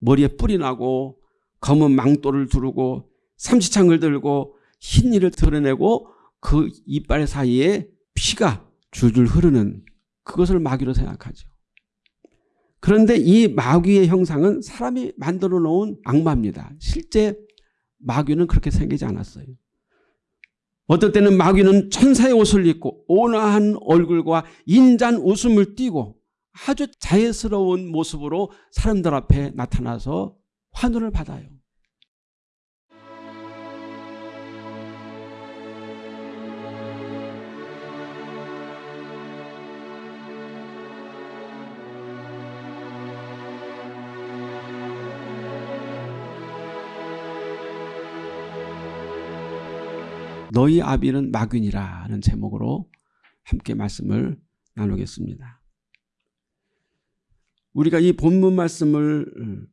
머리에 뿔이 나고 검은 망토를 두르고 삼시창을 들고 흰이를 드러내고 그 이빨 사이에 피가 줄줄 흐르는 그것을 마귀로 생각하죠. 그런데 이 마귀의 형상은 사람이 만들어 놓은 악마입니다. 실제 마귀는 그렇게 생기지 않았어요. 어떨 때는 마귀는 천사의 옷을 입고 온화한 얼굴과 인잔 웃음을 띠고 아주 자연스러운 모습으로 사람들 앞에 나타나서 환호를 받아요. 너희 아비는 마귀니라는 제목으로 함께 말씀을 나누겠습니다. 우리가 이 본문 말씀을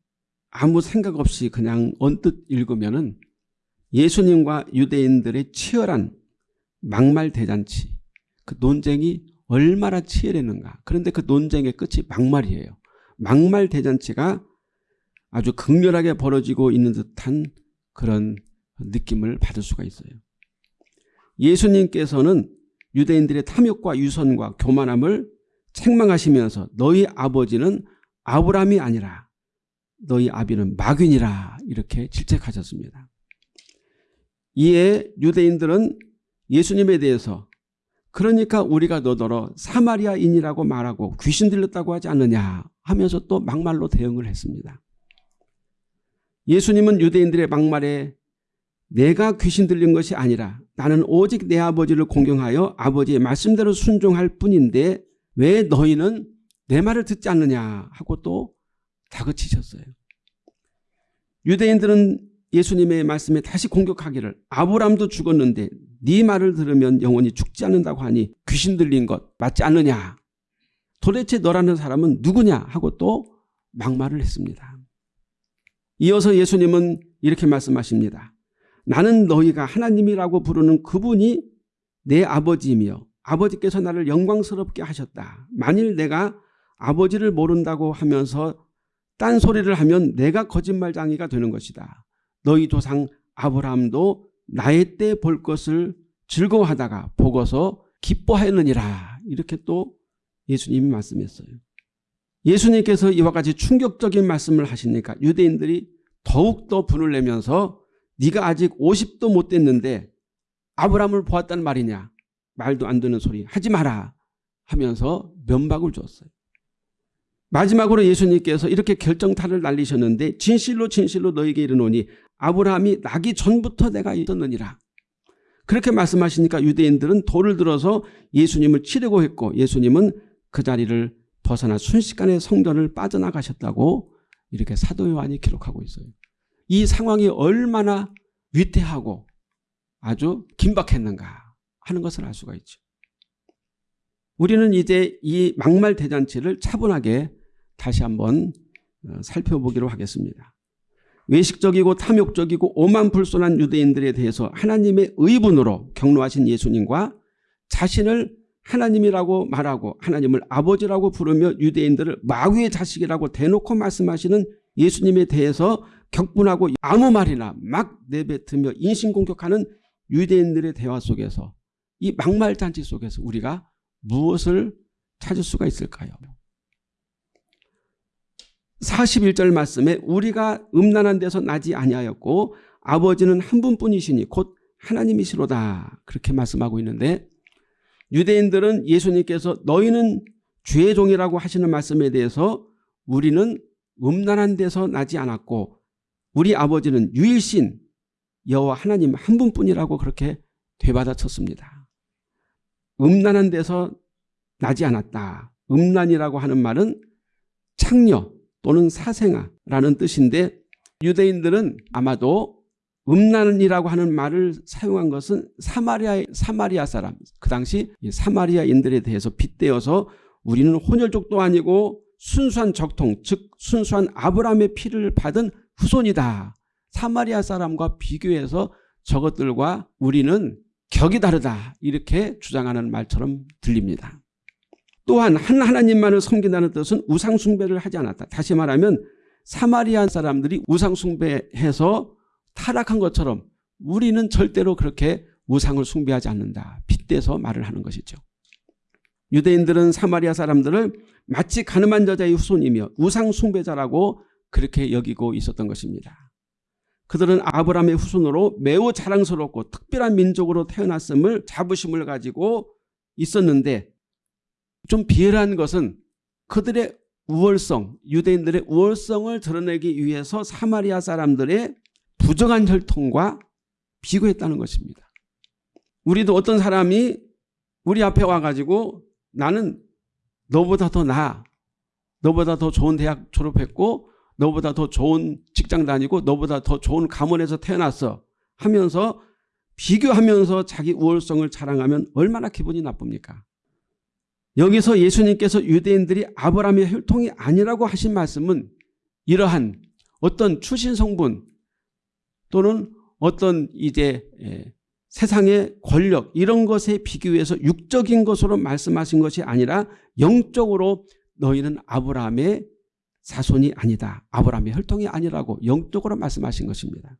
아무 생각 없이 그냥 언뜻 읽으면 은 예수님과 유대인들의 치열한 막말 대잔치 그 논쟁이 얼마나 치열했는가 그런데 그 논쟁의 끝이 막말이에요. 막말 대잔치가 아주 극렬하게 벌어지고 있는 듯한 그런 느낌을 받을 수가 있어요. 예수님께서는 유대인들의 탐욕과 유선과 교만함을 책망하시면서 너희 아버지는 아브람이 아니라 너희 아비는 마귀니라 이렇게 질책하셨습니다. 이에 유대인들은 예수님에 대해서 그러니까 우리가 너더러 사마리아인이라고 말하고 귀신 들렸다고 하지 않느냐 하면서 또 막말로 대응을 했습니다. 예수님은 유대인들의 막말에 내가 귀신 들린 것이 아니라 나는 오직 내 아버지를 공경하여 아버지의 말씀대로 순종할 뿐인데 왜 너희는 내 말을 듣지 않느냐 하고 또 다그치셨어요. 유대인들은 예수님의 말씀에 다시 공격하기를 아브람도 죽었는데 네 말을 들으면 영원히 죽지 않는다고 하니 귀신 들린 것 맞지 않느냐. 도대체 너라는 사람은 누구냐 하고 또 막말을 했습니다. 이어서 예수님은 이렇게 말씀하십니다. 나는 너희가 하나님이라고 부르는 그분이 내 아버지이며 아버지께서 나를 영광스럽게 하셨다. 만일 내가 아버지를 모른다고 하면서 딴소리를 하면 내가 거짓말장이가 되는 것이다. 너희 조상 아브라함도 나의 때 볼 것을 즐거워하다가 보고서 기뻐하였느니라. 이렇게 또 예수님이 말씀했어요. 예수님께서 이와 같이 충격적인 말씀을 하시니까 유대인들이 더욱더 분을 내면서 네가 아직 50도 못 됐는데 아브라함을 보았단 말이냐. 말도 안 되는 소리 하지 마라 하면서 면박을 줬어요. 마지막으로 예수님께서 이렇게 결정타를 날리셨는데 진실로 진실로 너에게 이르노니 아브라함이 나기 전부터 내가 있었느니라. 그렇게 말씀하시니까 유대인들은 돌을 들어서 예수님을 치려고 했고 예수님은 그 자리를 벗어나 순식간에 성전을 빠져나가셨다고 이렇게 사도 요한이 기록하고 있어요. 이 상황이 얼마나 위태하고 아주 긴박했는가 하는 것을 알 수가 있죠. 우리는 이제 이 막말 대잔치를 차분하게 다시 한번 어, 살펴보기로 하겠습니다. 외식적이고 탐욕적이고 오만불손한 유대인들에 대해서 하나님의 의분으로 경로하신 예수님과 자신을 하나님이라고 말하고 하나님을 아버지라고 부르며 유대인들을 마귀의 자식이라고 대놓고 말씀하시는 예수님에 대해서 격분하고 아무 말이나 막 내뱉으며 인신공격하는 유대인들의 대화 속에서 이 막말잔치 속에서 우리가 무엇을 찾을 수가 있을까요? 41절 말씀에 우리가 음란한 데서 나지 아니하였고 아버지는 한 분뿐이시니 곧 하나님이시로다 그렇게 말씀하고 있는데 유대인들은 예수님께서 너희는 죄의 종이라고 하시는 말씀에 대해서 우리는 음란한 데서 나지 않았고 우리 아버지는 유일신 여호와 하나님 한 분뿐이라고 그렇게 되받아쳤습니다. 음란한 데서 나지 않았다. 음란이라고 하는 말은 창녀 또는 사생아라는 뜻인데 유대인들은 아마도 음란이라고 하는 말을 사용한 것은 사마리아, 사마리아 사람 그 당시 사마리아인들에 대해서 빗대어서 우리는 혼혈족도 아니고 순수한 적통 즉 순수한 아브라함의 피를 받은 후손이다. 사마리아 사람과 비교해서 저것들과 우리는 격이 다르다 이렇게 주장하는 말처럼 들립니다. 또한 한 하나님만을 섬긴다는 뜻은 우상 숭배를 하지 않았다. 다시 말하면 사마리아 사람들이 우상 숭배해서 타락한 것처럼 우리는 절대로 그렇게 우상을 숭배하지 않는다. 빗대서 말을 하는 것이죠. 유대인들은 사마리아 사람들을 마치 가늠한 여자의 후손이며 우상 숭배자라고 그렇게 여기고 있었던 것입니다. 그들은 아브라함의 후손으로 매우 자랑스럽고 특별한 민족으로 태어났음을 자부심을 가지고 있었는데 좀 비열한 것은 그들의 우월성, 유대인들의 우월성을 드러내기 위해서 사마리아 사람들의 부정한 혈통과 비교했다는 것입니다. 우리도 어떤 사람이 우리 앞에 와가지고 나는 너보다 더 나아. 너보다 더 좋은 대학 졸업했고 너보다 더 좋은 직장 다니고 너보다 더 좋은 가문에서 태어났어 하면서 비교하면서 자기 우월성을 자랑하면 얼마나 기분이 나쁩니까? 여기서 예수님께서 유대인들이 아브라함의 혈통이 아니라고 하신 말씀은 이러한 어떤 출신 성분 또는 어떤 이제 예, 세상의 권력 이런 것에 비교해서 육적인 것으로 말씀하신 것이 아니라 영적으로 너희는 아브라함의 자손이 아니다. 아브라함의 혈통이 아니라고 영적으로 말씀하신 것입니다.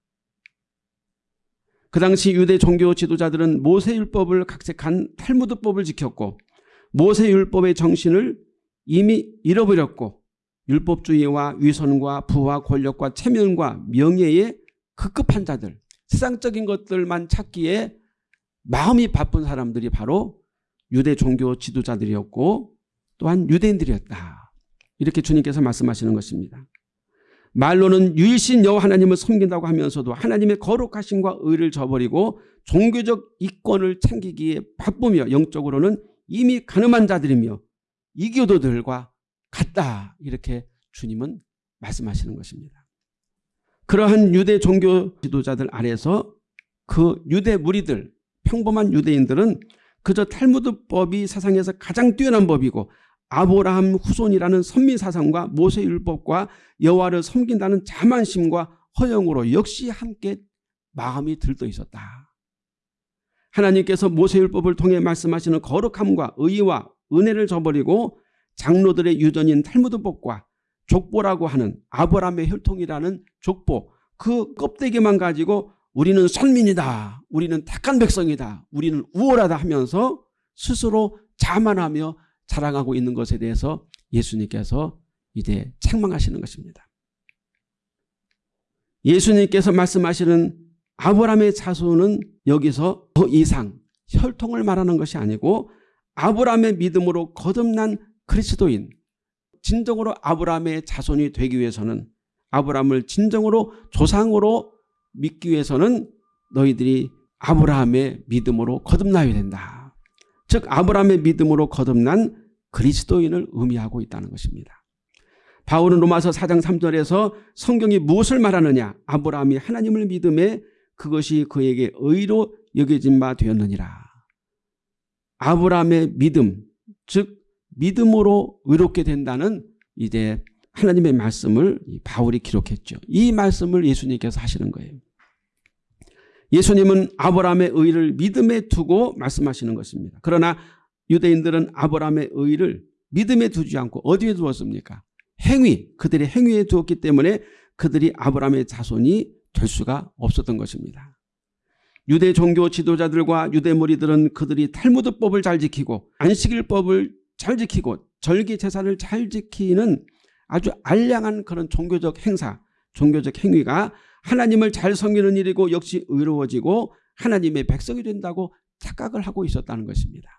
그 당시 유대 종교 지도자들은 모세율법을 각색한 탈무드법을 지켰고 모세율법의 정신을 이미 잃어버렸고 율법주의와 위선과 부와 권력과 체면과 명예의 급급한 자들 세상적인 것들만 찾기에 마음이 바쁜 사람들이 바로 유대 종교 지도자들이었고 또한 유대인들이었다. 이렇게 주님께서 말씀하시는 것입니다. 말로는 유일신 여호와 하나님을 섬긴다고 하면서도 하나님의 거룩하심과 의를 저버리고 종교적 이권을 챙기기에 바쁘며 영적으로는 이미 가늠한 자들이며 이교도들과 같다. 이렇게 주님은 말씀하시는 것입니다. 그러한 유대 종교 지도자들 아래서 그 유대 무리들 평범한 유대인들은 그저 탈무드법이 세상에서 가장 뛰어난 법이고 아브라함 후손이라는 선민사상과 모세율법과 여호와를 섬긴다는 자만심과 허영으로 역시 함께 마음이 들떠 있었다. 하나님께서 모세율법을 통해 말씀하시는 거룩함과 의와 은혜를 저버리고 장로들의 유전인 탈무드법과 족보라고 하는 아브라함의 혈통이라는 족보 그 껍데기만 가지고 우리는 선민이다. 우리는 택한 백성이다. 우리는 우월하다 하면서 스스로 자만하며 자랑하고 있는 것에 대해서 예수님께서 이제 책망하시는 것입니다. 예수님께서 말씀하시는 아브라함의 자손은 여기서 더 이상 혈통을 말하는 것이 아니고 아브라함의 믿음으로 거듭난 그리스도인 진정으로 아브라함의 자손이 되기 위해서는 아브라함을 진정으로 조상으로 믿기 위해서는 너희들이 아브라함의 믿음으로 거듭나야 된다. 즉 아브라함의 믿음으로 거듭난 그리스도인을 의미하고 있다는 것입니다. 바울은 로마서 4장 3절에서 성경이 무엇을 말하느냐 아브라함이 하나님을 믿음에 그것이 그에게 의로 여겨진 바 되었느니라. 아브라함의 믿음 즉 믿음으로 의롭게 된다는 이제 하나님의 말씀을 바울이 기록했죠. 이 말씀을 예수님께서 하시는 거예요. 예수님은 아브라함의 의를 믿음에 두고 말씀하시는 것입니다. 그러나 유대인들은 아브라함의 의를 믿음에 두지 않고 어디에 두었습니까? 행위, 그들의 행위에 두었기 때문에 그들이 아브라함의 자손이 될 수가 없었던 것입니다. 유대 종교 지도자들과 유대 무리들은 그들이 탈무드법을 잘 지키고 안식일법을 잘 지키고 절기 제사를 잘 지키는 아주 알량한 그런 종교적 행사, 종교적 행위가 하나님을 잘 섬기는 일이고 역시 의로워지고 하나님의 백성이 된다고 착각을 하고 있었다는 것입니다.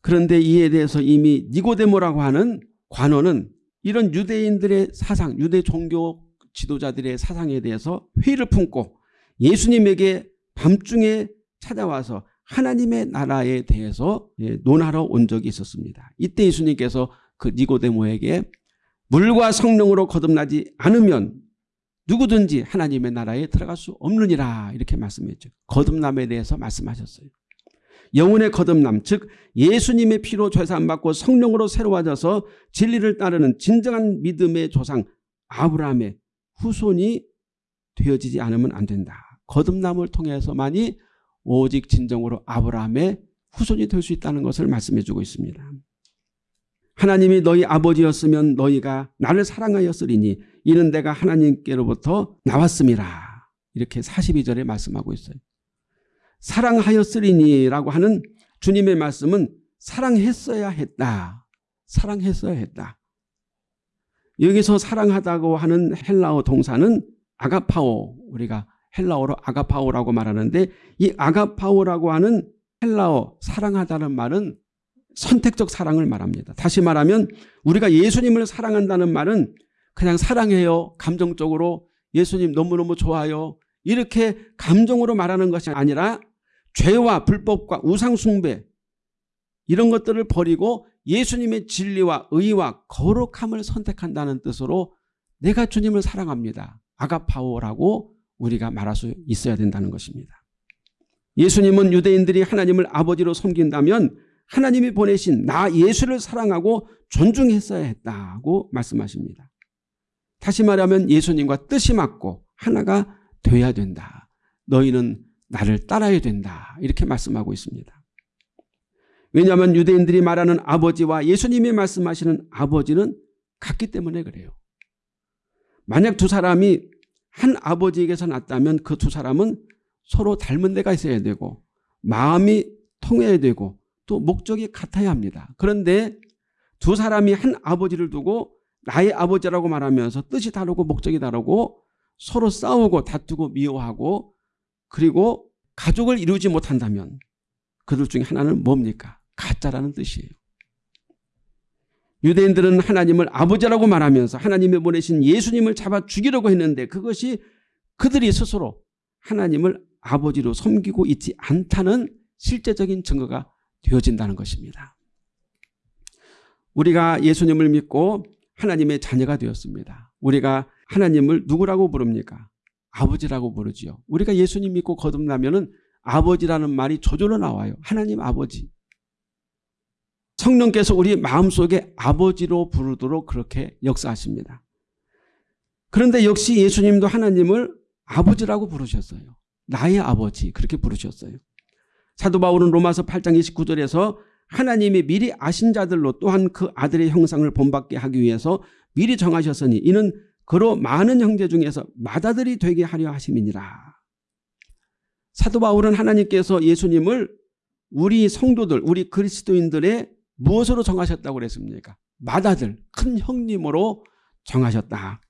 그런데 이에 대해서 이미 니고데모라고 하는 관원은 이런 유대인들의 사상, 유대 종교 지도자들의 사상에 대해서 회의를 품고 예수님에게 밤중에 찾아와서 하나님의 나라에 대해서 예, 논하러 온 적이 있었습니다. 이때 예수님께서 그 니고데모에게 물과 성령으로 거듭나지 않으면 누구든지 하나님의 나라에 들어갈 수 없느니라 이렇게 말씀했죠. 거듭남에 대해서 말씀하셨어요. 영혼의 거듭남 즉 예수님의 피로 죄사함받고 성령으로 새로워져서 진리를 따르는 진정한 믿음의 조상 아브라함의 후손이 되어지지 않으면 안 된다. 거듭남을 통해서만이 오직 진정으로 아브라함의 후손이 될 수 있다는 것을 말씀해 주고 있습니다. 하나님이 너희 아버지였으면 너희가 나를 사랑하였으리니 이는 내가 하나님께로부터 나왔음이라. 이렇게 42절에 말씀하고 있어요. 사랑하였으리니라고 하는 주님의 말씀은 사랑했어야 했다. 사랑했어야 했다. 여기서 사랑하다고 하는 헬라어 동사는 아가파오 우리가 헬라어로 아가파오라고 말하는데 이 아가파오라고 하는 헬라어 사랑하다는 말은 선택적 사랑을 말합니다. 다시 말하면 우리가 예수님을 사랑한다는 말은 그냥 사랑해요. 감정적으로 예수님 너무너무 좋아요. 이렇게 감정으로 말하는 것이 아니라 죄와 불법과 우상숭배 이런 것들을 버리고 예수님의 진리와 의와 거룩함을 선택한다는 뜻으로 내가 주님을 사랑합니다. 아가파오라고 우리가 말할 수 있어야 된다는 것입니다. 예수님은 유대인들이 하나님을 아버지로 섬긴다면 하나님이 보내신 나 예수를 사랑하고 존중했어야 했다고 말씀하십니다. 다시 말하면 예수님과 뜻이 맞고 하나가 돼야 된다. 너희는 나를 따라야 된다. 이렇게 말씀하고 있습니다. 왜냐하면 유대인들이 말하는 아버지와 예수님이 말씀하시는 아버지는 같기 때문에 그래요. 만약 두 사람이 한 아버지에게서 났다면 그 두 사람은 서로 닮은 데가 있어야 되고 마음이 통해야 되고 또 목적이 같아야 합니다. 그런데 두 사람이 한 아버지를 두고 나의 아버지라고 말하면서 뜻이 다르고 목적이 다르고 서로 싸우고 다투고 미워하고 그리고 가족을 이루지 못한다면 그들 중에 하나는 뭡니까? 가짜라는 뜻이에요. 유대인들은 하나님을 아버지라고 말하면서 하나님의 보내신 예수님을 잡아 죽이려고 했는데 그것이 그들이 스스로 하나님을 아버지로 섬기고 있지 않다는 실제적인 증거가 되어진다는 것입니다. 우리가 예수님을 믿고 하나님의 자녀가 되었습니다. 우리가 하나님을 누구라고 부릅니까? 아버지라고 부르지요. 우리가 예수님 믿고 거듭나면 은 아버지라는 말이 저절로 나와요. 하나님 아버지. 성령께서 우리 마음속에 아버지로 부르도록 그렇게 역사하십니다. 그런데 역시 예수님도 하나님을 아버지라고 부르셨어요. 나의 아버지 그렇게 부르셨어요. 사도 바울은 로마서 8장 29절에서 하나님이 미리 아신 자들로 또한 그 아들의 형상을 본받게 하기 위해서 미리 정하셨으니 이는 그로 많은 형제 중에서 맏아들이 되게 하려 하심이니라. 사도 바울은 하나님께서 예수님을 우리 성도들 우리 그리스도인들의 무엇으로 정하셨다고 그랬습니까? 맏아들 큰 형님으로 정하셨다.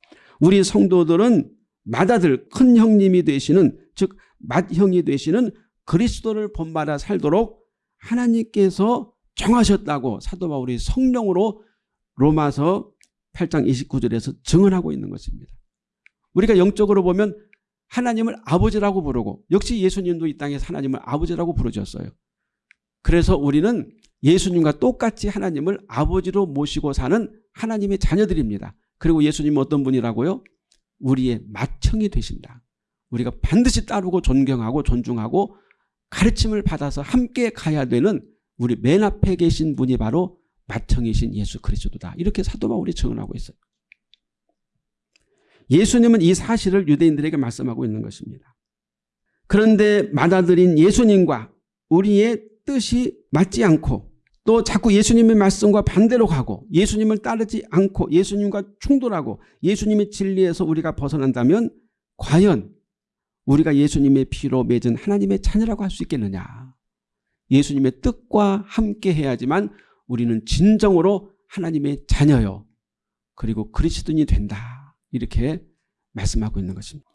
우리 성도들은 맏아들 큰 형님이 되시는 즉 맏형이 되시는 그리스도를 본받아 살도록 하나님께서 정하셨다고 사도 바울이 성령으로 로마서 8장 29절에서 증언하고 있는 것입니다. 우리가 영적으로 보면 하나님을 아버지라고 부르고 역시 예수님도 이 땅에서 하나님을 아버지라고 부르셨어요. 그래서 우리는 예수님과 똑같이 하나님을 아버지로 모시고 사는 하나님의 자녀들입니다. 그리고 예수님은 어떤 분이라고요? 우리의 맏형이 되신다. 우리가 반드시 따르고 존경하고 존중하고 가르침을 받아서 함께 가야 되는 우리 맨 앞에 계신 분이 바로 맏형이신 예수 그리스도다. 이렇게 사도 바울이 증언하고 있어요. 예수님은 이 사실을 유대인들에게 말씀하고 있는 것입니다. 그런데 맏아들인 예수님과 우리의 뜻이 맞지 않고 또 자꾸 예수님의 말씀과 반대로 가고 예수님을 따르지 않고 예수님과 충돌하고 예수님의 진리에서 우리가 벗어난다면 과연 우리가 예수님의 피로 맺은 하나님의 자녀라고 할 수 있겠느냐. 예수님의 뜻과 함께 해야지만 우리는 진정으로 하나님의 자녀요. 그리고 그리스도인이 된다. 이렇게 말씀하고 있는 것입니다.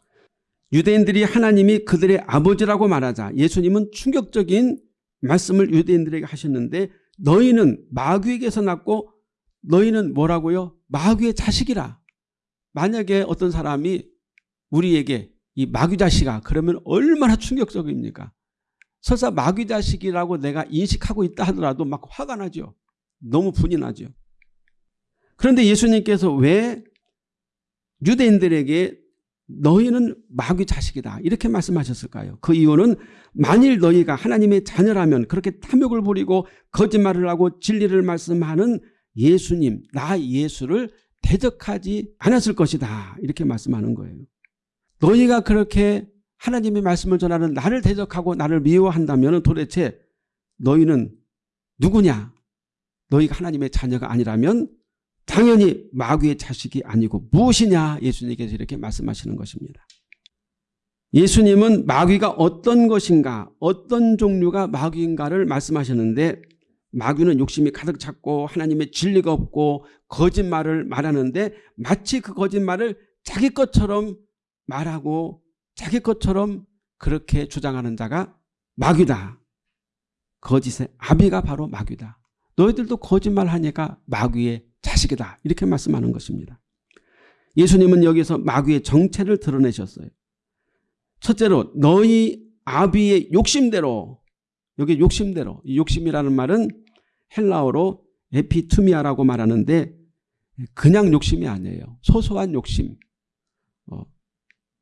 유대인들이 하나님이 그들의 아버지라고 말하자 예수님은 충격적인 말씀을 유대인들에게 하셨는데 너희는 마귀에게서 났고 너희는 뭐라고요? 마귀의 자식이라. 만약에 어떤 사람이 우리에게 이 마귀 자식아 그러면 얼마나 충격적입니까? 설사 마귀 자식이라고 내가 인식하고 있다 하더라도 막 화가 나죠. 너무 분이 나죠. 그런데 예수님께서 왜 유대인들에게 너희는 마귀 자식이다 이렇게 말씀하셨을까요? 그 이유는 만일 너희가 하나님의 자녀라면 그렇게 탐욕을 부리고 거짓말을 하고 진리를 말씀하는 예수님 나 예수를 대적하지 않았을 것이다 이렇게 말씀하는 거예요. 너희가 그렇게 하나님의 말씀을 전하는 나를 대적하고 나를 미워한다면 도대체 너희는 누구냐? 너희가 하나님의 자녀가 아니라면 당연히 마귀의 자식이 아니고 무엇이냐 예수님께서 이렇게 말씀하시는 것입니다. 예수님은 마귀가 어떤 것인가 어떤 종류가 마귀인가를 말씀하셨는데 마귀는 욕심이 가득 찼고 하나님의 진리가 없고 거짓말을 말하는데 마치 그 거짓말을 자기 것처럼 말하고 자기 것처럼 그렇게 주장하는 자가 마귀다. 거짓의 아비가 바로 마귀다. 너희들도 거짓말하니까 마귀의 자식이다. 이렇게 말씀하는 것입니다. 예수님은 여기서 마귀의 정체를 드러내셨어요. 첫째로 너희 아비의 욕심대로 여기 욕심대로 이 욕심이라는 말은 헬라어로 에피투미아라고 말하는데 그냥 욕심이 아니에요. 소소한 욕심.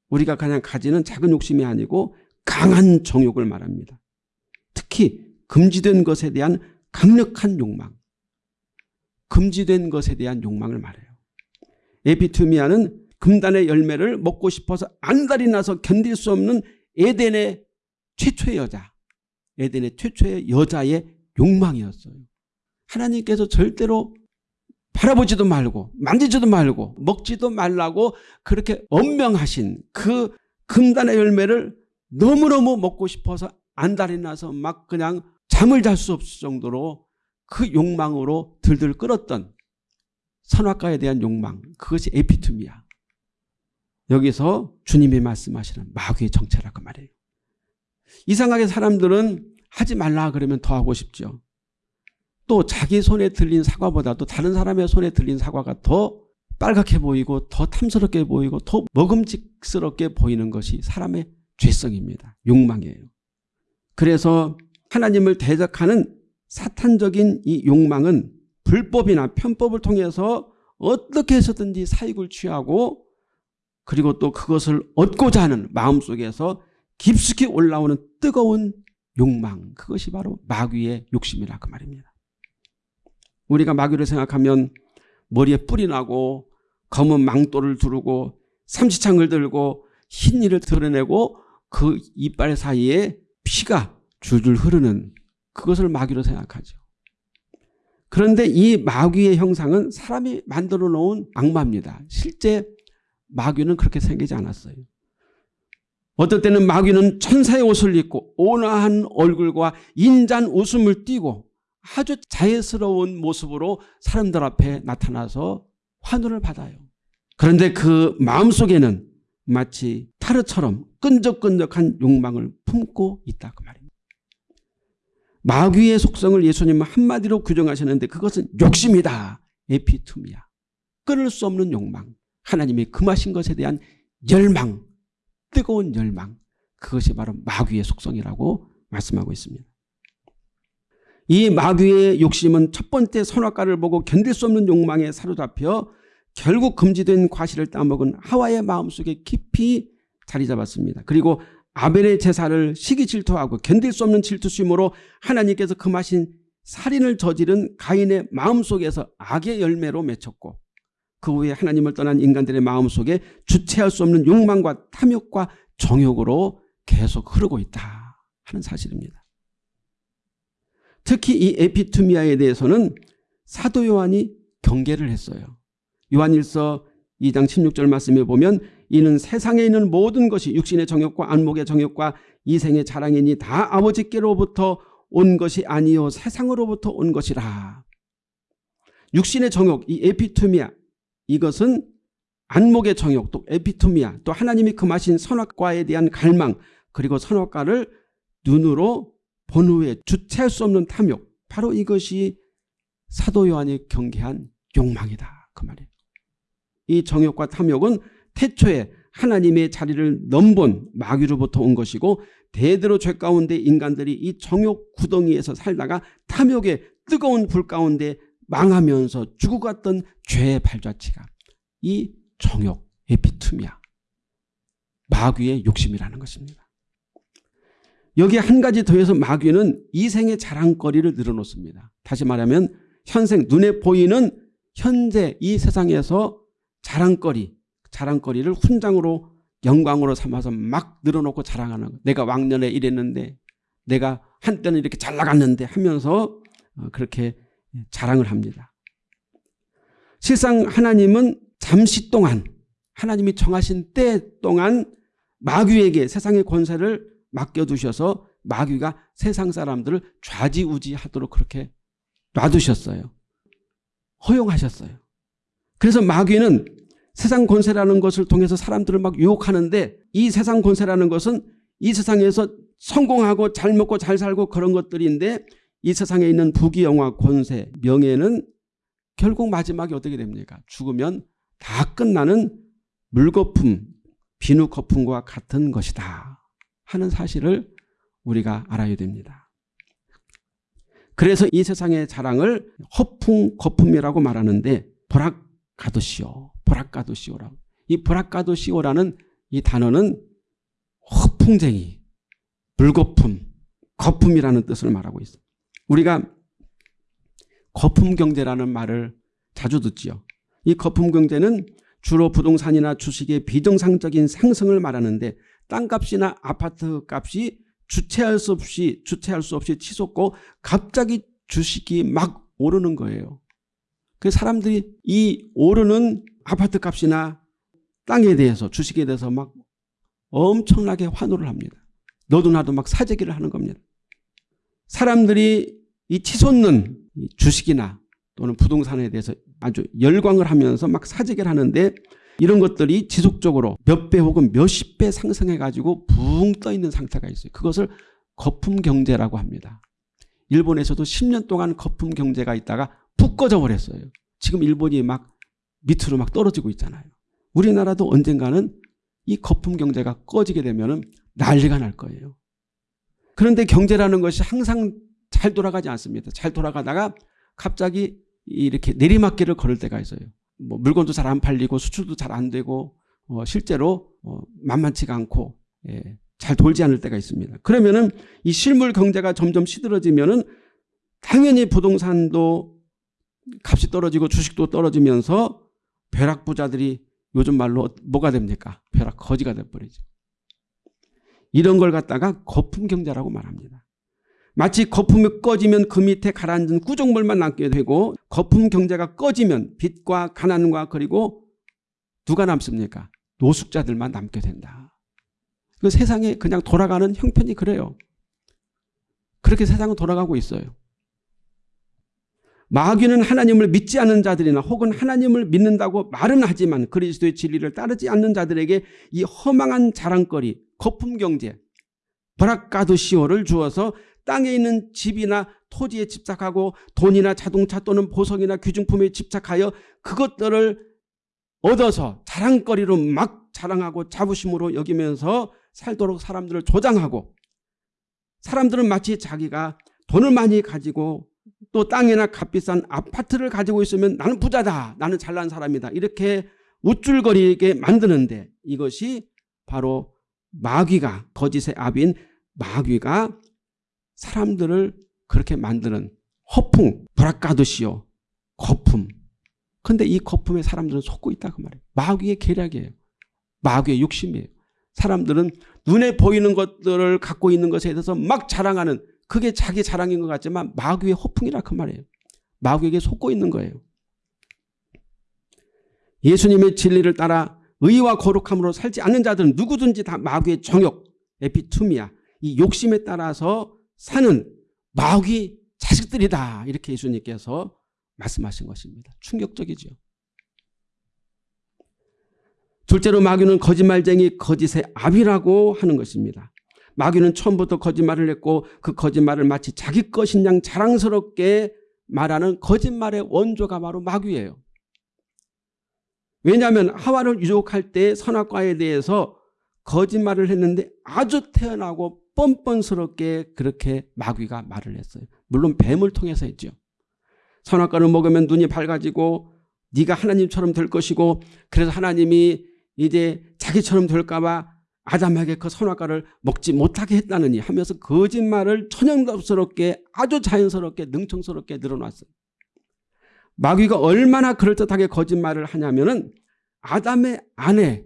어, 우리가 그냥 가지는 작은 욕심이 아니고 강한 정욕을 말합니다. 특히 금지된 것에 대한 강력한 욕망. 금지된 것에 대한 욕망을 말해요. 에피투미아는 금단의 열매를 먹고 싶어서 안달이 나서 견딜 수 없는 에덴의 최초의 여자. 에덴의 최초의 여자의 욕망이었어요. 하나님께서 절대로 바라보지도 말고 만지지도 말고 먹지도 말라고 그렇게 엄명하신 그 금단의 열매를 너무너무 먹고 싶어서 안달이 나서 막 그냥 잠을 잘 수 없을 정도로 그 욕망으로 들들 끌었던 선악과에 대한 욕망 그것이 에피툼이야. 여기서 주님이 말씀하시는 마귀의 정체라고 말해요. 이상하게 사람들은 하지 말라 그러면 더 하고 싶죠. 또 자기 손에 들린 사과보다도 다른 사람의 손에 들린 사과가 더 빨갛게 보이고 더 탐스럽게 보이고 더 먹음직스럽게 보이는 것이 사람의 죄성입니다. 욕망이에요. 그래서 하나님을 대적하는 사탄적인 이 욕망은 불법이나 편법을 통해서 어떻게 해서든지 사익을 취하고 그리고 또 그것을 얻고자 하는 마음속에서 깊숙이 올라오는 뜨거운 욕망 그것이 바로 마귀의 욕심이라 그 말입니다. 우리가 마귀를 생각하면 머리에 뿔이 나고 검은 망토를 두르고 삼지창을 들고 흰 이를 드러내고 그 이빨 사이에 피가 줄줄 흐르는 그것을 마귀로 생각하죠. 그런데 이 마귀의 형상은 사람이 만들어 놓은 악마입니다. 실제 마귀는 그렇게 생기지 않았어요. 어떨 때는 마귀는 천사의 옷을 입고 온화한 얼굴과 인잔 웃음을 띠고 아주 자연스러운 모습으로 사람들 앞에 나타나서 환호를 받아요. 그런데 그 마음속에는 마치 타르처럼 끈적끈적한 욕망을 품고 있다 그 말입니다. 마귀의 속성을 예수님은 한마디로 규정하셨는데 그것은 욕심이다. 에피툼이야. 끊을 수 없는 욕망. 하나님이 금하신 것에 대한 열망. 뜨거운 열망. 그것이 바로 마귀의 속성이라고 말씀하고 있습니다. 이 마귀의 욕심은 첫 번째 선악과를 보고 견딜 수 없는 욕망에 사로잡혀 결국 금지된 과실을 따먹은 하와의 마음속에 깊이 자리 잡았습니다. 그리고 아벨의 제사를 시기 질투하고 견딜 수 없는 질투심으로 하나님께서 금하신 살인을 저지른 가인의 마음속에서 악의 열매로 맺혔고 그 후에 하나님을 떠난 인간들의 마음속에 주체할 수 없는 욕망과 탐욕과 정욕으로 계속 흐르고 있다 하는 사실입니다. 특히 이 에피투미아에 대해서는 사도 요한이 경계를 했어요. 요한일서 2장 16절 말씀에 보면 이는 세상에 있는 모든 것이 육신의 정욕과 안목의 정욕과 이생의 자랑이니 다 아버지께로부터 온 것이 아니요 세상으로부터 온 것이라. 육신의 정욕 이 에피투미아 이것은 안목의 정욕 또 에피투미아 또 하나님이 금하신 선악과에 대한 갈망 그리고 선악과를 눈으로 본 후에 주체할 수 없는 탐욕 바로 이것이 사도 요한이 경계한 욕망이다 그 말이에요. 이 정욕과 탐욕은 태초에 하나님의 자리를 넘본 마귀로부터 온 것이고 대대로 죄 가운데 인간들이 이 정욕 구덩이에서 살다가 탐욕의 뜨거운 불 가운데 망하면서 죽어갔던 죄의 발자취가 이 정욕 에피투미아 마귀의 욕심이라는 것입니다. 여기에 한 가지 더해서 마귀는 이생의 자랑거리를 늘어놓습니다. 다시 말하면 현생 눈에 보이는 현재 이 세상에서 자랑거리 자랑거리를 훈장으로 영광으로 삼아서 막 늘어놓고 자랑하는 거. 내가 왕년에 이랬는데 내가 한때는 이렇게 잘 나갔는데 하면서 어, 그렇게 자랑을 합니다. 실상 하나님은 잠시 동안 하나님이 정하신 때 동안 마귀에게 세상의 권세를 맡겨두셔서 마귀가 세상 사람들을 좌지우지하도록 그렇게 놔두셨어요. 허용하셨어요. 그래서 마귀는 세상 권세라는 것을 통해서 사람들을 막 유혹하는데 이 세상 권세라는 것은 이 세상에서 성공하고 잘 먹고 잘 살고 그런 것들인데 이 세상에 있는 부귀영화 권세 명예는 결국 마지막에 어떻게 됩니까? 죽으면 다 끝나는 물거품 비누거품과 같은 것이다 하는 사실을 우리가 알아야 됩니다. 그래서 이 세상의 자랑을 허풍 거품이라고 말하는데 보락가도시오 보락가도시오라고 이 보락가도시오라는 이 단어는 허풍쟁이 물거품 거품이라는 뜻을 말하고 있습니다. 우리가 거품경제라는 말을 자주 듣지요. 이 거품경제는 주로 부동산이나 주식의 비정상적인 상승을 말하는데 땅값이나 아파트 값이 주체할 수 없이 주체할 수 없이 치솟고 갑자기 주식이 막 오르는 거예요. 그 사람들이 이 오르는 아파트 값이나 땅에 대해서 주식에 대해서 막 엄청나게 환호를 합니다. 너도 나도 막 사재기를 하는 겁니다. 사람들이 이 치솟는 주식이나 또는 부동산에 대해서 아주 열광을 하면서 막 사재기를 하는데 이런 것들이 지속적으로 몇 배 혹은 몇십 배 상승해 가지고 붕 떠 있는 상태가 있어요. 그것을 거품 경제라고 합니다. 일본에서도 10년 동안 거품 경제가 있다가 푹 꺼져 버렸어요. 지금 일본이 막 밑으로 막 떨어지고 있잖아요. 우리나라도 언젠가는 이 거품 경제가 꺼지게 되면 난리가 날 거예요. 그런데 경제라는 것이 항상 잘 돌아가지 않습니다. 잘 돌아가다가 갑자기 이렇게 내리막길을 걸을 때가 있어요. 뭐 물건도 잘 안 팔리고 수출도 잘 안 되고 어 실제로 어 만만치가 않고 예, 잘 돌지 않을 때가 있습니다. 그러면은 이 실물 경제가 점점 시들어지면은 당연히 부동산도 값이 떨어지고 주식도 떨어지면서 벼락 부자들이 요즘 말로 뭐가 됩니까? 벼락 거지가 돼버리죠. 이런 걸 갖다가 거품 경제라고 말합니다. 마치 거품이 꺼지면 그 밑에 가라앉은 구정물만 남게 되고 거품 경제가 꺼지면 빚과 가난과 그리고 누가 남습니까? 노숙자들만 남게 된다. 그 세상에 그냥 돌아가는 형편이 그래요. 그렇게 세상은 돌아가고 있어요. 마귀는 하나님을 믿지 않는 자들이나 혹은 하나님을 믿는다고 말은 하지만 그리스도의 진리를 따르지 않는 자들에게 이 허망한 자랑거리, 거품 경제, 브라카드시오를 주어서 땅에 있는 집이나 토지에 집착하고 돈이나 자동차 또는 보석이나 귀중품에 집착하여 그것들을 얻어서 자랑거리로 막 자랑하고 자부심으로 여기면서 살도록 사람들을 조장하고 사람들은 마치 자기가 돈을 많이 가지고 또 땅이나 값비싼 아파트를 가지고 있으면 나는 부자다. 나는 잘난 사람이다. 이렇게 우쭐거리게 만드는데 이것이 바로 마귀가 거짓의 압인 마귀가 사람들을 그렇게 만드는 허풍, 브라카드시오, 거품. 근데 이 거품에 사람들은 속고 있다 그 말이에요. 마귀의 계략이에요. 마귀의 욕심이에요. 사람들은 눈에 보이는 것들을 갖고 있는 것에 대해서 막 자랑하는 그게 자기 자랑인 것 같지만 마귀의 허풍이라 그 말이에요. 마귀에게 속고 있는 거예요. 예수님의 진리를 따라 의와 거룩함으로 살지 않는 자들은 누구든지 다 마귀의 정욕, 에피투미아, 이 욕심에 따라서 사는 마귀 자식들이다. 이렇게 예수님께서 말씀하신 것입니다. 충격적이죠. 둘째로 마귀는 거짓말쟁이 거짓의 압이라고 하는 것입니다. 마귀는 처음부터 거짓말을 했고 그 거짓말을 마치 자기 것인 양 자랑스럽게 말하는 거짓말의 원조가 바로 마귀예요. 왜냐하면 하와를 유혹할 때 선악과에 대해서 거짓말을 했는데 아주 태어나고 뻔뻔스럽게 그렇게 마귀가 말을 했어요. 물론 뱀을 통해서 했죠. 선악과를 먹으면 눈이 밝아지고 네가 하나님처럼 될 것이고 그래서 하나님이 이제 자기처럼 될까 봐 아담에게 그 선악과를 먹지 못하게 했다느니 하면서 거짓말을 천연답스럽게 아주 자연스럽게 능청스럽게 늘어놨어요. 마귀가 얼마나 그럴듯하게 거짓말을 하냐면 은 아담의 아내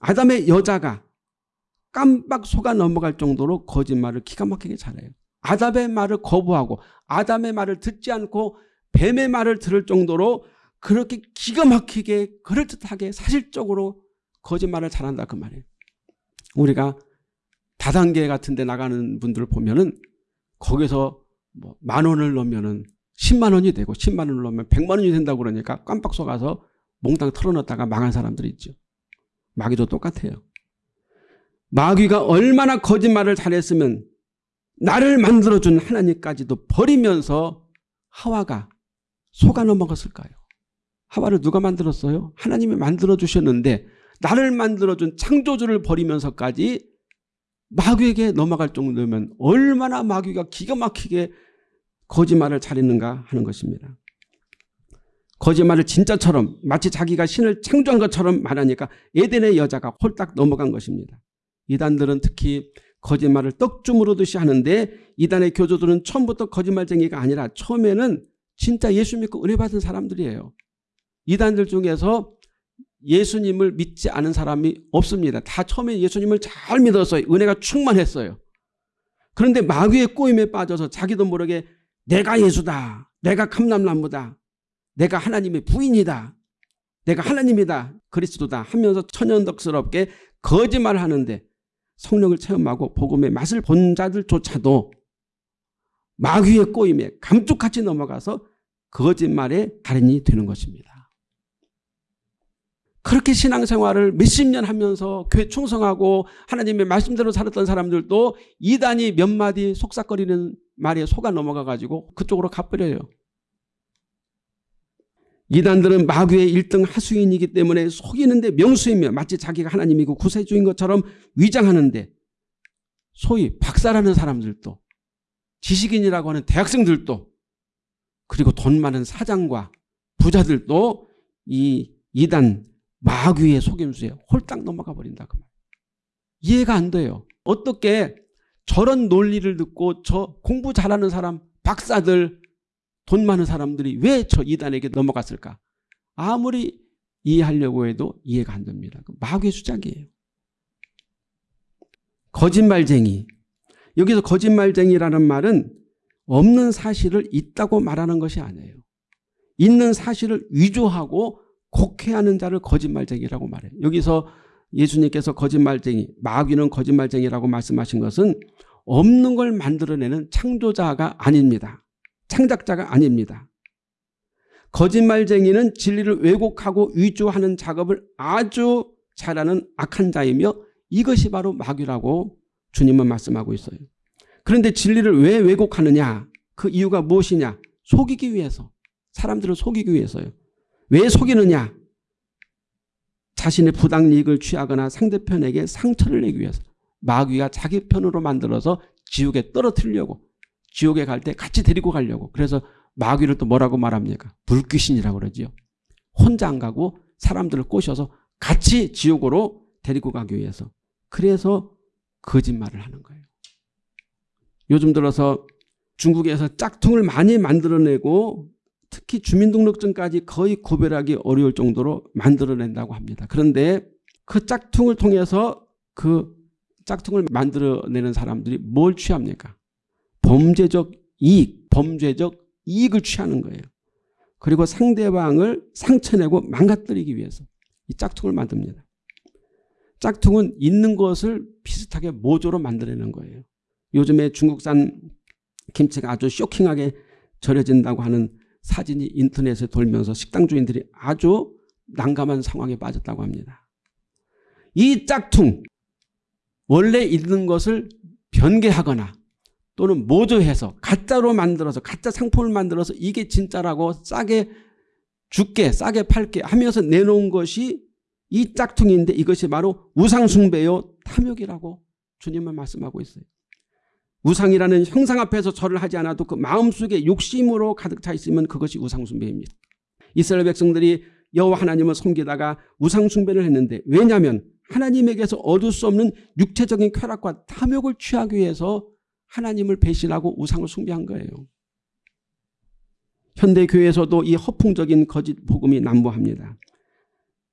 아담의 여자가 깜빡 속아 넘어갈 정도로 거짓말을 기가 막히게 잘해요. 아담의 말을 거부하고 아담의 말을 듣지 않고 뱀의 말을 들을 정도로 그렇게 기가 막히게 그럴듯하게 사실적으로 거짓말을 잘한다 그 말이에요. 우리가 다단계 같은 데 나가는 분들을 보면은 거기서 뭐 만 원을 넣으면은 10만 원이 되고 10만 원을 넣으면 100만 원이 된다고 그러니까 깜빡 속아서 몽땅 털어넣다가 망한 사람들이 있죠. 마귀도 똑같아요. 마귀가 얼마나 거짓말을 잘했으면 나를 만들어준 하나님까지도 버리면서 하와가 속아 넘어갔을까요? 하와를 누가 만들었어요? 하나님이 만들어주셨는데 나를 만들어준 창조주를 버리면서까지 마귀에게 넘어갈 정도면 얼마나 마귀가 기가 막히게 거짓말을 잘했는가 하는 것입니다. 거짓말을 진짜처럼 마치 자기가 신을 창조한 것처럼 말하니까 에덴의 여자가 홀딱 넘어간 것입니다. 이단들은 특히 거짓말을 떡주무르듯이 하는데 이단의 교조들은 처음부터 거짓말쟁이가 아니라 처음에는 진짜 예수 믿고 은혜 받은 사람들이에요. 이단들 중에서 예수님을 믿지 않은 사람이 없습니다. 다 처음에 예수님을 잘 믿었어요. 은혜가 충만했어요. 그런데 마귀의 꼬임에 빠져서 자기도 모르게 내가 예수다. 내가 감남나무다. 내가 하나님의 부인이다. 내가 하나님이다. 그리스도다 하면서 천연덕스럽게 거짓말을 하는데 성령을 체험하고 복음의 맛을 본 자들조차도 마귀의 꼬임에 감쪽같이 넘어가서 거짓말의 달인이 되는 것입니다. 그렇게 신앙생활을 몇십 년 하면서 교회 충성하고 하나님의 말씀대로 살았던 사람들도 이단이 몇 마디 속삭거리는 말에 속아 넘어가 가지고 그쪽으로 가버려요. 이단들은 마귀의 1등 하수인이기 때문에 속이는데 명수이며 마치 자기가 하나님이고 구세주인 것처럼 위장하는데 소위 박사라는 사람들도 지식인이라고 하는 대학생들도 그리고 돈 많은 사장과 부자들도 이 이단 마귀의 속임수에 홀딱 넘어가 버린다 그 말. 이해가 안 돼요. 어떻게 저런 논리를 듣고 저 공부 잘하는 사람 박사들 돈 많은 사람들이 왜 저 이단에게 넘어갔을까? 아무리 이해하려고 해도 이해가 안 됩니다. 그 마귀의 수작이에요. 거짓말쟁이. 여기서 거짓말쟁이라는 말은 없는 사실을 있다고 말하는 것이 아니에요. 있는 사실을 위조하고 곡해하는 자를 거짓말쟁이라고 말해요. 여기서 예수님께서 거짓말쟁이, 마귀는 거짓말쟁이라고 말씀하신 것은 없는 걸 만들어내는 창조자가 아닙니다. 창작자가 아닙니다. 거짓말쟁이는 진리를 왜곡하고 위조하는 작업을 아주 잘하는 악한 자이며 이것이 바로 마귀라고 주님은 말씀하고 있어요. 그런데 진리를 왜 왜곡하느냐? 그 이유가 무엇이냐? 속이기 위해서. 사람들을 속이기 위해서요. 왜 속이느냐? 자신의 부당이익을 취하거나 상대편에게 상처를 내기 위해서 마귀가 자기 편으로 만들어서 지옥에 떨어뜨리려고 지옥에 갈 때 같이 데리고 가려고 그래서 마귀를 또 뭐라고 말합니까? 불귀신이라고 그러지요. 혼자 안 가고 사람들을 꼬셔서 같이 지옥으로 데리고 가기 위해서 그래서 거짓말을 하는 거예요. 요즘 들어서 중국에서 짝퉁을 많이 만들어내고 특히 주민등록증까지 거의 구별하기 어려울 정도로 만들어낸다고 합니다. 그런데 그 짝퉁을 통해서 그 짝퉁을 만들어내는 사람들이 뭘 취합니까? 범죄적 이익, 범죄적 이익을 취하는 거예요. 그리고 상대방을 상처내고 망가뜨리기 위해서 이 짝퉁을 만듭니다. 짝퉁은 있는 것을 비슷하게 모조로 만들어내는 거예요. 요즘에 중국산 김치가 아주 쇼킹하게 절여진다고 하는 사진이 인터넷에 돌면서 식당 주인들이 아주 난감한 상황에 빠졌다고 합니다. 이 짝퉁 원래 있는 것을 변개하거나 또는 모조해서 가짜로 만들어서 가짜 상품을 만들어서 이게 진짜라고 싸게 죽게 싸게 팔게 하면서 내놓은 것이 이 짝퉁인데 이것이 바로 우상숭배요 탐욕이라고 주님은 말씀하고 있어요. 우상이라는 형상 앞에서 절을 하지 않아도 그 마음속에 욕심으로 가득 차 있으면 그것이 우상숭배입니다. 이스라엘 백성들이 여호와 하나님을 섬기다가 우상숭배를 했는데 왜냐하면 하나님에게서 얻을 수 없는 육체적인 쾌락과 탐욕을 취하기 위해서 하나님을 배신하고 우상을 숭배한 거예요. 현대교회에서도 이 허풍적인 거짓 복음이 난무합니다.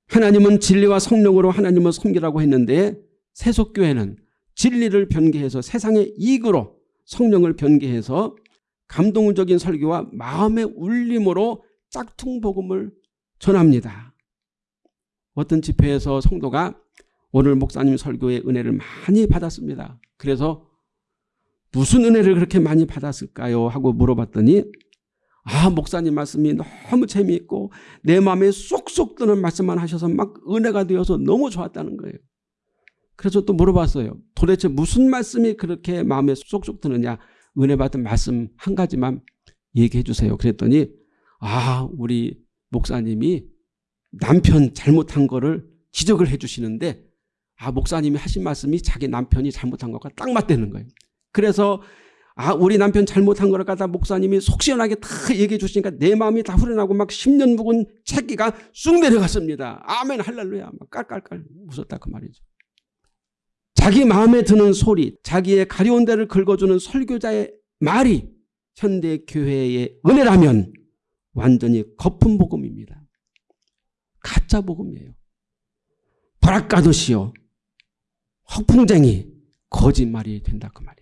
하나님은 진리와 성령으로 하나님을 섬기라고 했는데 세속교회는 진리를 변개해서 세상의 이익으로 성령을 변개해서 감동적인 설교와 마음의 울림으로 짝퉁 복음을 전합니다. 어떤 집회에서 성도가 오늘 목사님 설교의 은혜를 많이 받았습니다. 그래서 무슨 은혜를 그렇게 많이 받았을까요? 하고 물어봤더니 아 목사님 말씀이 너무 재미있고 내 마음에 쏙쏙 드는 말씀만 하셔서 막 은혜가 되어서 너무 좋았다는 거예요. 그래서 또 물어봤어요. 도대체 무슨 말씀이 그렇게 마음에 쏙쏙 드느냐 은혜 받은 말씀 한 가지만 얘기해 주세요. 그랬더니 아 우리 목사님이 남편 잘못한 거를 지적을 해 주시는데 아 목사님이 하신 말씀이 자기 남편이 잘못한 것과 딱 맞대는 거예요. 그래서 아 우리 남편 잘못한 거를 갖다 목사님이 속 시원하게 다 얘기해 주시니까 내 마음이 다 후련하고 막 10년 묵은 채기가 쑥 내려갔습니다. 아멘 할렐루야 막 깔깔깔 웃었다 그 말이죠. 자기 마음에 드는 소리 자기의 가려운 데를 긁어주는 설교자의 말이 현대 교회의 은혜라면 완전히 거품 복음입니다. 가짜 복음이에요. 버락가듯이요. 허풍쟁이 거짓말이 된다 그 말이에요.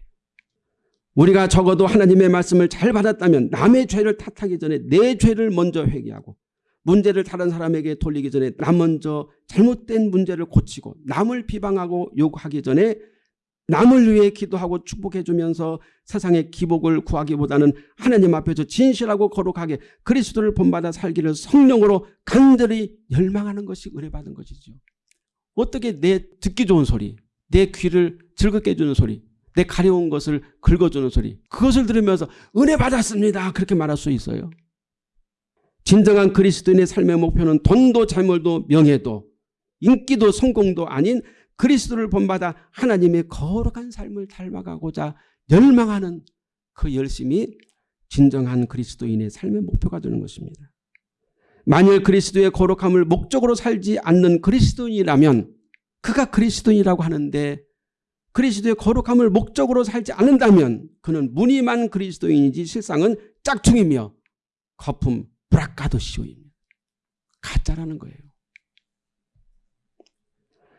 우리가 적어도 하나님의 말씀을 잘 받았다면 남의 죄를 탓하기 전에 내 죄를 먼저 회개하고 문제를 다른 사람에게 돌리기 전에 나 먼저 잘못된 문제를 고치고 남을 비방하고 욕하기 전에 남을 위해 기도하고 축복해 주면서 세상의 기복을 구하기보다는 하나님 앞에서 진실하고 거룩하게 그리스도를 본받아 살기를 성령으로 간절히 열망하는 것이 의뢰받은 것이죠. 어떻게 내 듣기 좋은 소리 내 귀를 즐겁게 해주는 소리 내 가려운 것을 긁어주는 소리 그것을 들으면서 은혜 받았습니다 그렇게 말할 수 있어요. 진정한 그리스도인의 삶의 목표는 돈도 재물도 명예도 인기도 성공도 아닌 그리스도를 본받아 하나님의 거룩한 삶을 닮아가고자 열망하는 그 열심이 진정한 그리스도인의 삶의 목표가 되는 것입니다. 만일 그리스도의 거룩함을 목적으로 살지 않는 그리스도인이라면 그가 그리스도인이라고 하는데 그리스도의 거룩함을 목적으로 살지 않는다면 그는 무늬만 그리스도인이지 실상은 짝퉁이며 거품 브라카도시오입니다. 가짜라는 거예요.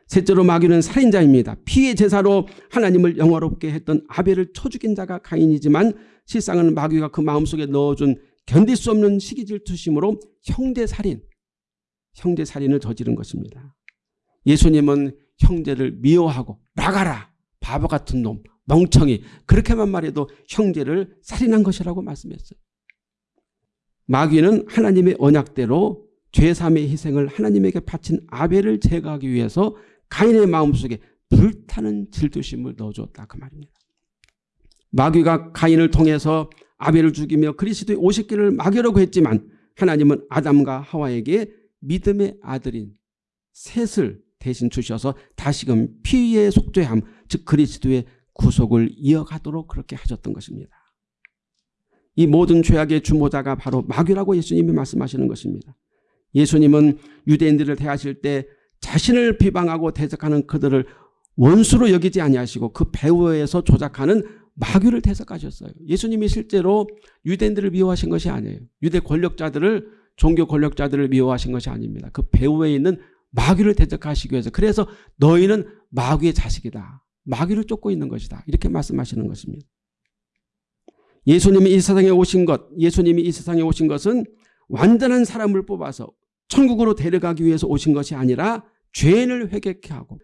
셋째로 마귀는 살인자입니다. 피의 제사로 하나님을 영화롭게 했던 아벨을 쳐 죽인 자가 가인이지만 실상은 마귀가 그 마음속에 넣어준 견딜 수 없는 시기 질투심으로 형제살인, 형제살인을 저지른 것입니다. 예수님은 형제를 미워하고 나가라 바보 같은 놈 멍청이 그렇게만 말해도 형제를 살인한 것이라고 말씀했어요. 마귀는 하나님의 언약대로 죄삼의 희생을 하나님에게 바친 아벨을 제거하기 위해서 가인의 마음속에 불타는 질투심을 넣어줬다 그 말입니다. 마귀가 가인을 통해서 아벨을 죽이며 그리스도의 오십기를 막으려고 했지만 하나님은 아담과 하와에게 믿음의 아들인 셋을 대신 주셔서 다시금 피의 속죄함 즉 그리스도의 구속을 이어가도록 그렇게 하셨던 것입니다. 이 모든 죄악의 주모자가 바로 마귀라고 예수님이 말씀하시는 것입니다. 예수님은 유대인들을 대하실 때 자신을 비방하고 대적하는 그들을 원수로 여기지 아니하시고 그 배후에서 조작하는 마귀를 대적하셨어요. 예수님이 실제로 유대인들을 미워하신 것이 아니에요. 유대 권력자들을 종교 권력자들을 미워하신 것이 아닙니다. 그 배후에 있는 마귀를 대적하시기 위해서 그래서 너희는 마귀의 자식이다. 마귀를 쫓고 있는 것이다. 이렇게 말씀하시는 것입니다. 예수님이 이 세상에 오신 것, 예수님이 이 세상에 오신 것은 완전한 사람을 뽑아서 천국으로 데려가기 위해서 오신 것이 아니라 죄인을 회개케 하고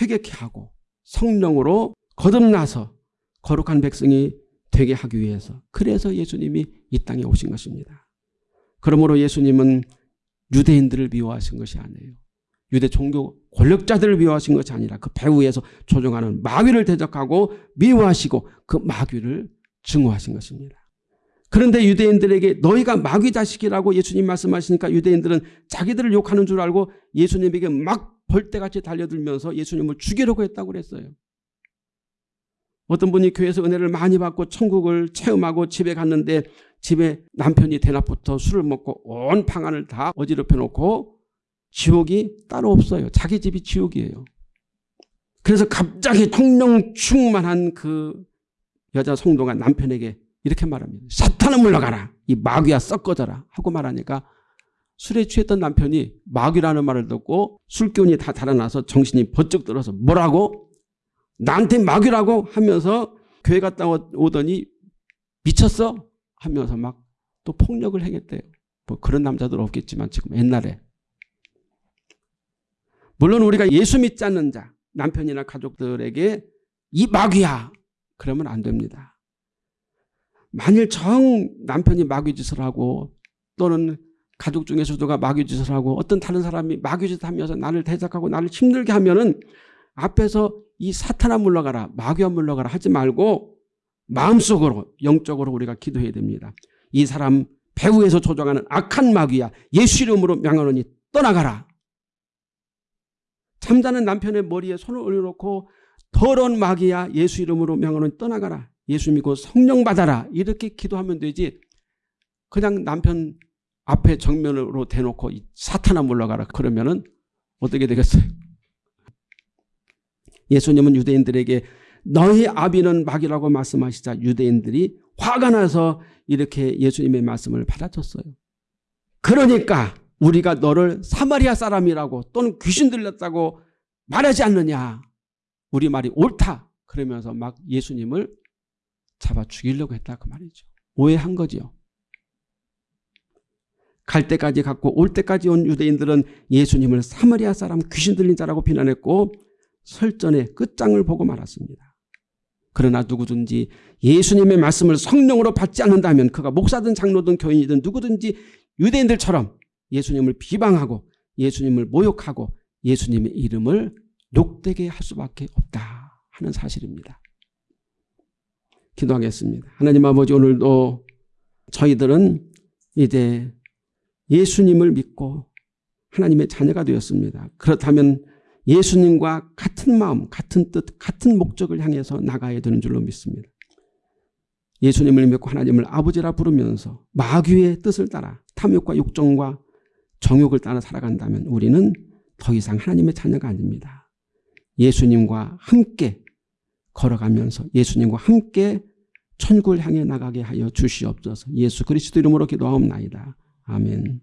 회개케 하고 성령으로 거듭나서 거룩한 백성이 되게 하기 위해서 그래서 예수님이 이 땅에 오신 것입니다. 그러므로 예수님은 유대인들을 미워하신 것이 아니에요. 유대 종교 권력자들을 미워하신 것이 아니라 그 배후에서 조종하는 마귀를 대적하고 미워하시고 그 마귀를 증오하신 것입니다. 그런데 유대인들에게 너희가 마귀 자식이라고 예수님 말씀하시니까 유대인들은 자기들을 욕하는 줄 알고 예수님에게 막 벌떼같이 달려들면서 예수님을 죽이려고 했다고 그랬어요. 어떤 분이 교회에서 은혜를 많이 받고 천국을 체험하고 집에 갔는데 집에 남편이 대낮부터 술을 먹고 온 방안을 다 어지럽혀 놓고 지옥이 따로 없어요. 자기 집이 지옥이에요. 그래서 갑자기 성령 충만한 그 여자 성도가 남편에게 이렇게 말합니다. 사탄은 물러가라. 이 마귀야 썩어져라. 하고 말하니까 술에 취했던 남편이 마귀라는 말을 듣고 술기운이 다 달아나서 정신이 번쩍 들어서 뭐라고? 나한테 마귀라고 하면서 교회 갔다 오- 오더니 미쳤어 하면서 막 또 폭력을 행했대요. 뭐 그런 남자들 없겠지만 지금 옛날에 물론 우리가 예수 믿지 않는 자 남편이나 가족들에게 이 마귀야 그러면 안 됩니다. 만일 정 남편이 마귀짓을 하고 또는 가족 중에서도 가 마귀짓을 하고 어떤 다른 사람이 마귀짓 하면서 나를 대적하고 나를 힘들게 하면은 앞에서 이 사탄아 물러가라 마귀야 물러가라 하지 말고 마음속으로 영적으로 우리가 기도해야 됩니다. 이 사람 배후에서 조종하는 악한 마귀야 예수 이름으로 명하노니 떠나가라. 잠자는 남편의 머리에 손을 올려놓고 더러운 마귀야 예수 이름으로 명하노니 떠나가라. 예수 믿고 성령 받아라. 이렇게 기도하면 되지. 그냥 남편 앞에 정면으로 대놓고 이 사탄아 물러가라. 그러면 은 어떻게 되겠어요? 예수님은 유대인들에게 너희 아비는 마귀라고 말씀하시자 유대인들이 화가 나서 이렇게 예수님의 말씀을 받아쳤어요. 그러니까 우리가 너를 사마리아 사람이라고 또는 귀신 들렸다고 말하지 않느냐. 우리 말이 옳다. 그러면서 막 예수님을 잡아 죽이려고 했다 그 말이죠. 오해한 거죠. 갈 때까지 갔고 올 때까지 온 유대인들은 예수님을 사마리아 사람 귀신 들린 자라고 비난했고 설전의 끝장을 보고 말았습니다. 그러나 누구든지 예수님의 말씀을 성령으로 받지 않는다면 그가 목사든 장로든 교인이든 누구든지 유대인들처럼 예수님을 비방하고 예수님을 모욕하고 예수님의 이름을 욕되게 할 수밖에 없다 하는 사실입니다. 기도하겠습니다. 하나님 아버지 오늘도 저희들은 이제 예수님을 믿고 하나님의 자녀가 되었습니다. 그렇다면 예수님과 같은 마음, 같은 뜻, 같은 목적을 향해서 나가야 되는 줄로 믿습니다. 예수님을 믿고 하나님을 아버지라 부르면서 마귀의 뜻을 따라 탐욕과 욕정과 정욕을 따라 살아간다면 우리는 더 이상 하나님의 자녀가 아닙니다. 예수님과 함께 걸어가면서 예수님과 함께 천국을 향해 나가게 하여 주시옵소서. 예수 그리스도 이름으로 기도하옵나이다. 아멘.